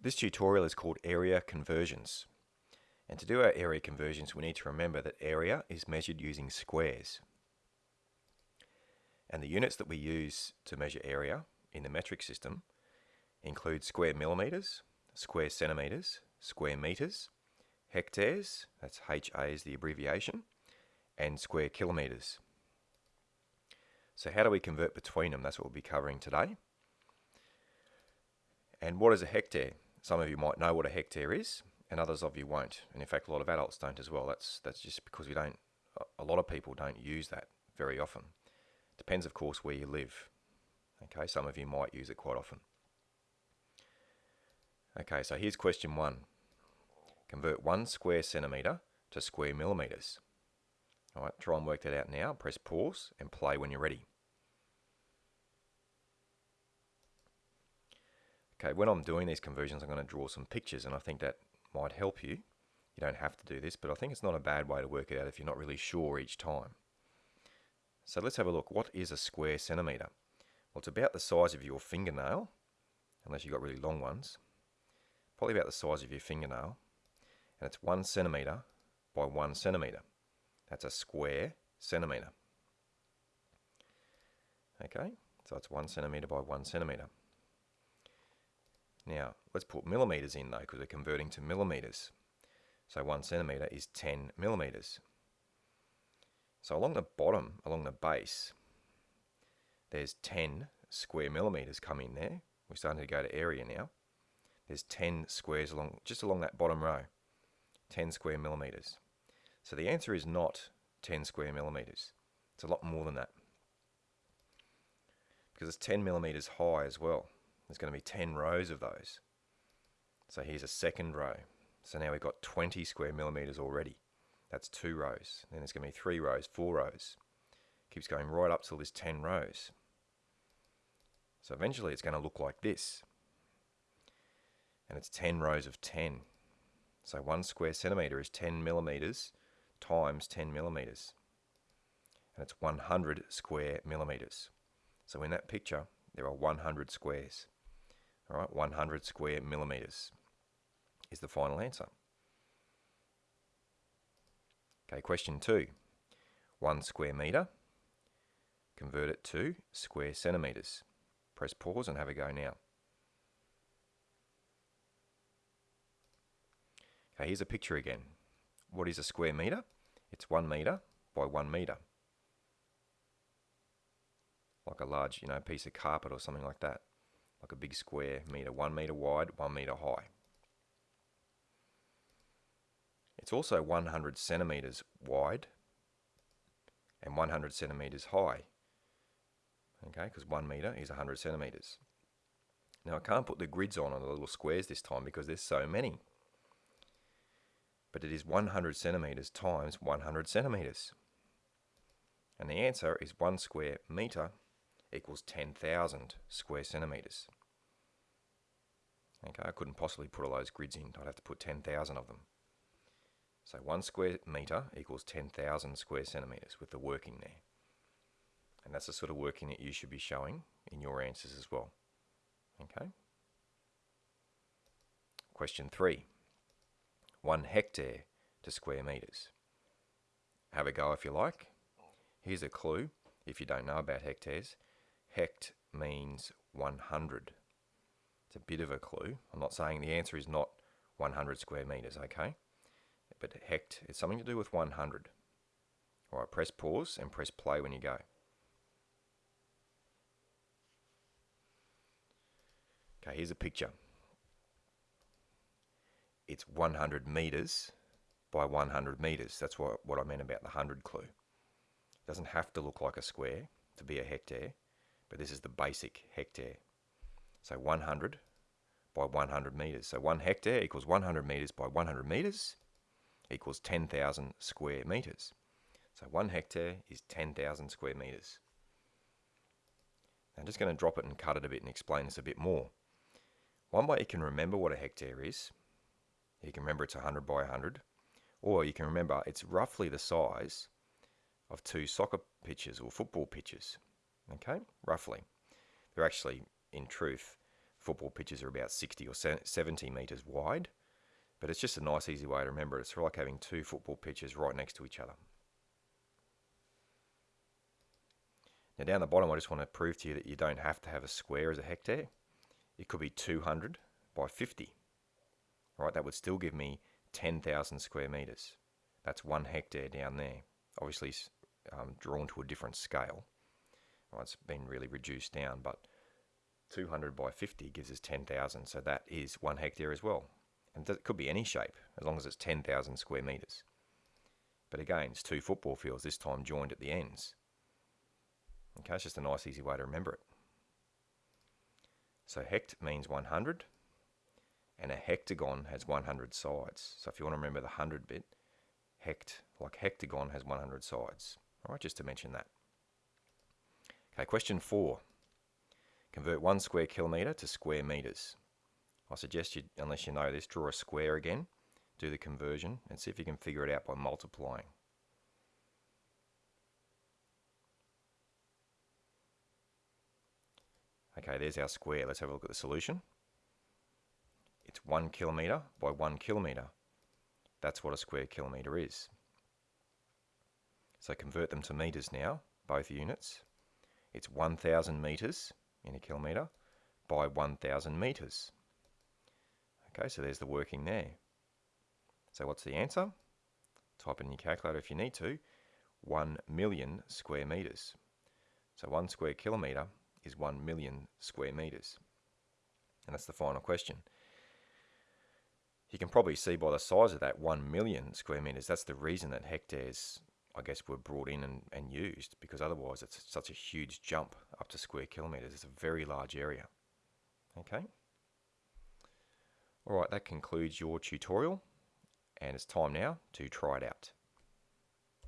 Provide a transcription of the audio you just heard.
This tutorial is called Area Conversions. And to do our area conversions, we need to remember that area is measured using squares. And the units that we use to measure area in the metric system include square millimetres, square centimetres, square metres, hectares, that's HA is the abbreviation, and square kilometres. So how do we convert between them? That's what we'll be covering today. And what is a hectare? Some of you might know what a hectare is, and others of you won't. And in fact, a lot of adults don't as well. That's that's just because we don't. A lot of people don't use that very often. Depends, of course, where you live. Okay, some of you might use it quite often. Okay, so here's question one. Convert one square centimetre to square millimetres. All right, try and work that out now. Press pause and play when you're ready. Okay, when I'm doing these conversions, I'm going to draw some pictures, and I think that might help you. You don't have to do this, but I think it's not a bad way to work it out if you're not really sure each time. So let's have a look. What is a square centimetre? Well, it's about the size of your fingernail, unless you've got really long ones. Probably about the size of your fingernail. And it's one centimetre by one centimetre. That's a square centimetre. Okay, so it's one centimetre by one centimetre. Now, let's put millimetres in though, because we're converting to millimetres. So one centimetre is 10 millimetres. So along the bottom, along the base, there's 10 square millimetres coming there. We're starting to go to area now. There's 10 squares along just along that bottom row. 10 square millimetres. So the answer is not 10 square millimetres. It's a lot more than that. Because it's 10 millimetres high as well. There's going to be 10 rows of those. So here's a second row. So now we've got 20 square millimetres already. That's two rows. Then there's going to be three rows, four rows. Keeps going right up till there's 10 rows. So eventually it's going to look like this. And it's 10 rows of 10. So one square centimetre is 10 millimetres times 10 millimetres. And it's 100 square millimetres. So in that picture, there are 100 squares. All right, 100 square millimetres is the final answer. Okay, question two. One square metre, convert it to square centimetres. Press pause and have a go now. Okay, here's a picture again. What is a square metre? It's one metre by one metre. Like a large, you know, piece of carpet or something like that like a big square meter, one meter wide, one meter high. It's also 100 centimeters wide and 100 centimeters high. Okay, because one meter is 100 centimeters. Now I can't put the grids on on the little squares this time because there's so many. But it is 100 centimeters times 100 centimeters. And the answer is one square meter equals 10,000 square centimetres. Okay, I couldn't possibly put all those grids in. I'd have to put 10,000 of them. So 1 square metre equals 10,000 square centimetres with the working there. And that's the sort of working that you should be showing in your answers as well. Okay. Question 3. 1 hectare to square metres. Have a go if you like. Here's a clue if you don't know about hectares. Hect means 100. It's a bit of a clue. I'm not saying the answer is not 100 square meters, okay? But hect is something to do with 100. All right, press pause and press play when you go. Okay, here's a picture. It's 100 meters by 100 meters. That's what, what I meant about the 100 clue. It doesn't have to look like a square to be a hectare but this is the basic hectare. So 100 by 100 metres. So 1 hectare equals 100 metres by 100 metres equals 10,000 square metres. So 1 hectare is 10,000 square metres. I'm just going to drop it and cut it a bit and explain this a bit more. One way you can remember what a hectare is, you can remember it's 100 by 100, or you can remember it's roughly the size of two soccer pitches or football pitches okay, roughly. They're actually, in truth, football pitches are about 60 or 70 metres wide, but it's just a nice, easy way to remember it. It's like having two football pitches right next to each other. Now down the bottom, I just want to prove to you that you don't have to have a square as a hectare. It could be 200 by 50. Right, that would still give me 10,000 square metres. That's one hectare down there. Obviously um, drawn to a different scale. Right, it's been really reduced down, but 200 by 50 gives us 10,000, so that is one hectare as well. And it could be any shape, as long as it's 10,000 square metres. But again, it's two football fields, this time joined at the ends. Okay, it's just a nice easy way to remember it. So hect means 100, and a hectagon has 100 sides. So if you want to remember the 100 bit, hect, like hectagon, has 100 sides. All right, just to mention that. Okay, question four. Convert one square kilometre to square metres. I suggest you, unless you know this, draw a square again, do the conversion, and see if you can figure it out by multiplying. Okay, there's our square. Let's have a look at the solution. It's one kilometre by one kilometre. That's what a square kilometre is. So convert them to metres now, both units. It's 1,000 metres in a kilometre by 1,000 metres. Okay, so there's the working there. So what's the answer? Type in your calculator if you need to. 1 million square metres. So 1 square kilometre is 1 million square metres. And that's the final question. You can probably see by the size of that 1 million square metres, that's the reason that hectares, I guess, were brought in and, and used, because otherwise it's such a huge jump up to square kilometres. It's a very large area. Okay? Alright, that concludes your tutorial, and it's time now to try it out.